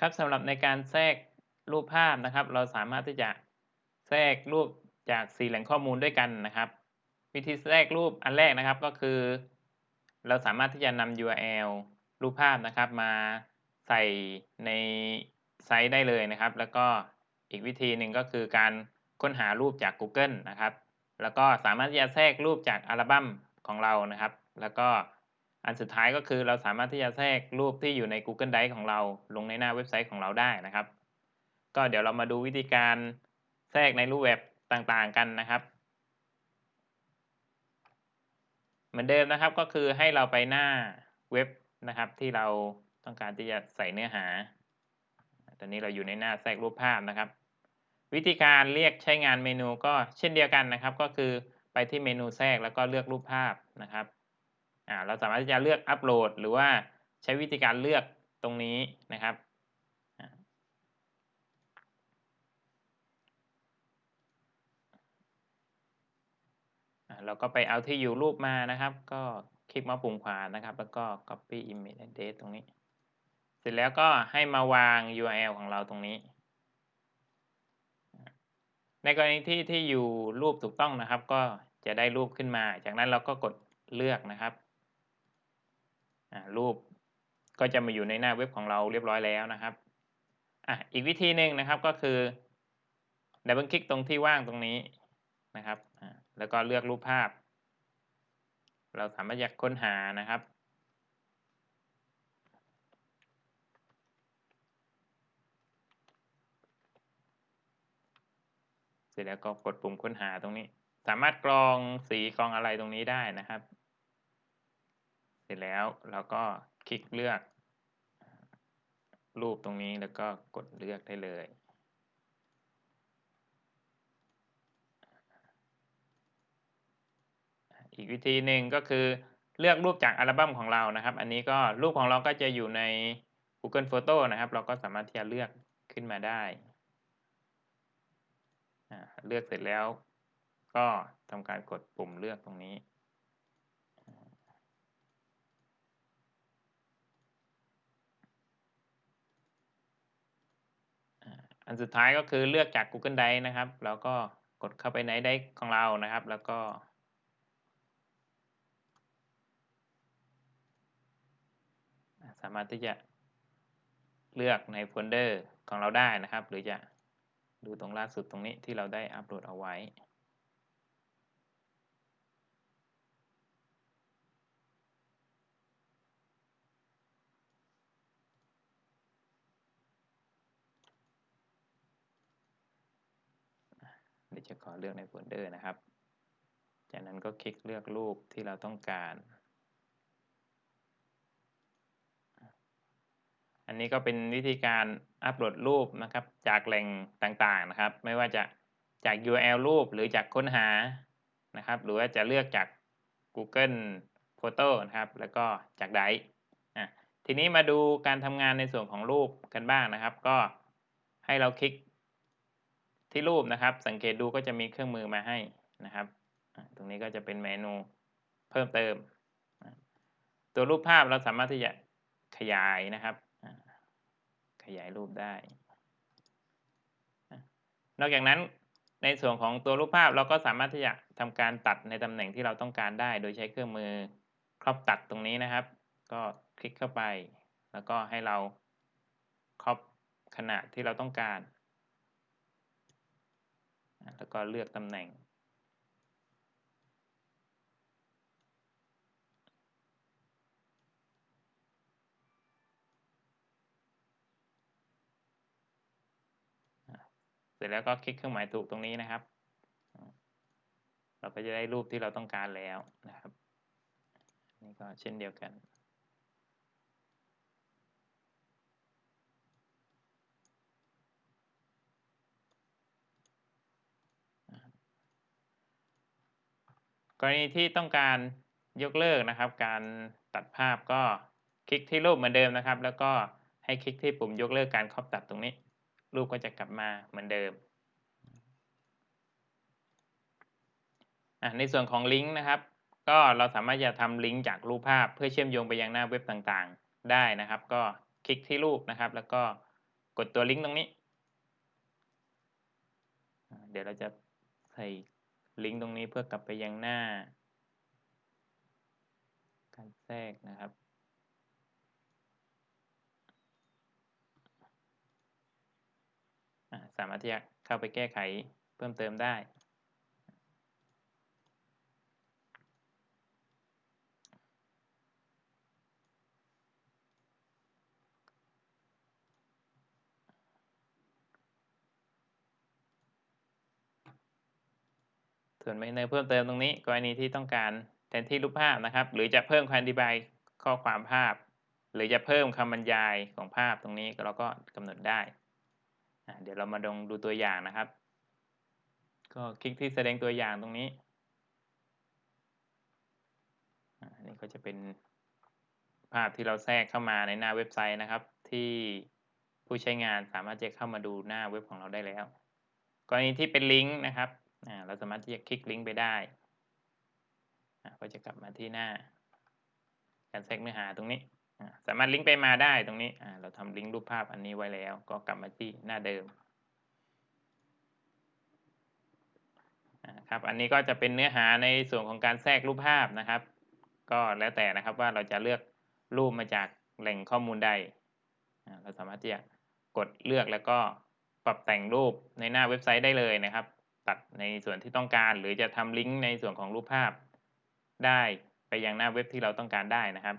ครับสำหรับในการแทรกรูปภาพนะครับ เราสามารถที่จะแทรกรูปจาก4แหล่งข้อมูลด้วยกันนะครับ วิธีแทรกรูปอันแรกนะครับก็คือ เราสามารถที่จะนำ URL รูปภาพนะครับ มาใส่ในไซต์ได้เลยนะครับ แล้วก็อีกวิธีหนึ่งก็คือการค้นหารูปจาก Google นะครับ แล้วก็สามารถที่จะแทรกรูปจากอัลบั้มของเรานะครับ แล้วก็ อันสุดท้ายก็คือเราสามารถที่จะแทรกรูปที่อยู่ใน Google Drive ของเราลงในหน้าเว็บไซต์ของเราได้นะครับ ก็เดี๋ยวเรามาดูวิธีการแทรกในรูปแบบต่างๆกันนะครับ เหมือนเดิมนะครับก็คือให้เราไปหน้าเว็บนะครับ ที่เราต้องการที่จะใส่เนื้อหา ตอนนี้เราอยู่ในหน้าแทรกรูปภาพนะครับ วิธีการเรียกใช้งานเมนูก็เช่นเดียวกันนะครับ ก็คือไปที่เมนูแทรกแล้วก็เลือกรูปภาพนะครับ อ่าเราสามารถที่จะเลือกอัปโหลดหรือว่าใช้วิธีการเลือกตรงนี้นะครับเราก็ไปเอาที่อยู่รูปมานะครับ ก็คลิกมาปุ่มขวานะครับ แล้วก็ copy image address ตรงนี้ เสร็จแล้วก็ให้มาวาง URL ของเราตรงนี้ ในกรณีที่ที่อยู่รูปถูกต้องนะครับ ก็จะได้รูปขึ้นมา จากนั้นเราก็กดเลือกนะครับ รูปก็จะมาอยู่ในหน้าเว็บของเราเรียบร้อยแล้วนะครับอะอีกวิธีหนึ่งนะครับก็คือดับเบิลคลิกตรงที่ว่างตรงนี้นะครับแล้วก็เลือกรูปภาพ เราสามารถอยากค้นหานะครับ เสร็จแล้วก็กดปุ่มค้นหาตรงนี้ สามารถกรองสีกรองอะไรตรงนี้ได้นะครับ เสร็จแล้วเราก็คลิกเลือก รูปตรงนี้แล้วก็กดเลือกได้เลย อีกวิธีหนึ่งก็คือเลือกรูปจากอัลบั้มของเรานะครับ อันนี้ก็รูปของเราก็จะอยู่ใน Google Photo นะครับ เราก็สามารถที่จะเลือกขึ้นมาได้ เลือกเสร็จแล้วก็ทำการกดปุ่มเลือกตรงนี้ อันสุดท้ายก็คือเลือกจาก Google Drive นะครับ แล้วก็กดเข้าไปในไดร์ของเรานะครับ แล้วก็ สามารถที่จะเลือกในโฟลเดอร์ของเราได้นะครับ หรือจะดูตรงล่าสุดตรงนี้ที่เราได้อัปโหลดเอาไว้ เดี๋ยวจะขอเลือกในโฟลเดอร์นะครับ จากนั้นก็คลิกเลือกรูปที่เราต้องการ อันนี้ก็เป็นวิธีการอัปโหลดรูปนะครับ จากแหล่งต่างๆนะครับ ไม่ว่าจะจาก URL รูปหรือจากค้นหานะครับ หรือว่าจะเลือกจาก Google Photo นะครับ แล้วก็จากไดร์ทีนี้มาดูการทำงานในส่วนของรูปกันบ้างนะครับ ก็ให้เราคลิก ที่รูปนะครับ สังเกตดูก็จะมีเครื่องมือมาให้นะครับ ตรงนี้ก็จะเป็นเมนูเพิ่มเติม ตัวรูปภาพเราสามารถที่จะขยายนะครับ ขยายรูปได้ นอกจากนั้นในส่วนของตัวรูปภาพเราก็สามารถที่จะทำการตัดในตำแหน่งที่เราต้องการได้ โดยใช้เครื่องมือครอบตัดตรงนี้นะครับ ก็คลิกเข้าไป แล้วก็ให้เราครอบขนาดที่เราต้องการ แล้วก็เลือกตำแหน่ง เสร็จแล้วก็คลิกเครื่องหมายถูกตรงนี้นะครับ เราก็จะได้รูปที่เราต้องการแล้วนะครับ นี่ก็เช่นเดียวกัน กรณีที่ต้องการยกเลิกนะครับ การตัดภาพก็คลิกที่รูปเหมือนเดิมนะครับ แล้วก็ให้คลิกที่ปุ่มยกเลิกการครอบตัดตรงนี้ รูปก็จะกลับมาเหมือนเดิมในส่วนของลิงก์นะครับ ก็เราสามารถจะทำลิงก์จากรูปภาพ เพื่อเชื่อมโยงไปยังหน้าเว็บต่างๆ ได้นะครับ ก็คลิกที่รูปนะครับ แล้วก็กดตัวลิงก์ตรงนี้ เดี๋ยวเราจะใส่ ลิงก์ตรงนี้เพื่อกลับไปยังหน้า การแทรกนะครับ สามารถที่จะเข้าไปแก้ไขเพิ่มเติมได้ ส่วนในเพิ่มเติมตรงนี้กรณีที่ต้องการแทนที่รูปภาพนะครับ หรือจะเพิ่มคำอธิบายข้อความภาพ หรือจะเพิ่มคำบรรยายของภาพตรงนี้เราก็กำหนดได้ เดี๋ยวเรามาดงดูตัวอย่างนะครับ ก็คลิกที่แสดงตัวอย่างตรงนี้อันนี้ก็จะเป็นภาพที่เราแทรกเข้ามาในหน้าเว็บไซต์นะครับ ที่ผู้ใช้งานสามารถจะเข้ามาดูหน้าเว็บของเราได้แล้ว กรณีที่เป็นลิงก์นะครับ เราสามารถที่จะคลิกลิงก์ไปได้ก็จะกลับมาที่หน้า การแทรกเนื้อหาตรงนี้ สามารถลิงก์ไปมาได้ตรงนี้ เราทำลิงก์รูปภาพอันนี้ไว้แล้ว ก็กลับมาที่หน้าเดิมครับอันนี้ก็จะเป็นเนื้อหาในส่วนของการแทรกรูปภาพนะครับ ก็แล้วแต่นะครับว่าเราจะเลือกรูปมาจากแหล่งข้อมูลใด เราสามารถที่จะกดเลือกแล้วก็ปรับแต่งรูปในหน้าเว็บไซต์ได้เลยนะครับ ตัดในส่วนที่ต้องการ หรือจะทำลิงก์ในส่วนของรูปภาพ ได้ไปยังหน้าเว็บที่เราต้องการได้นะครับ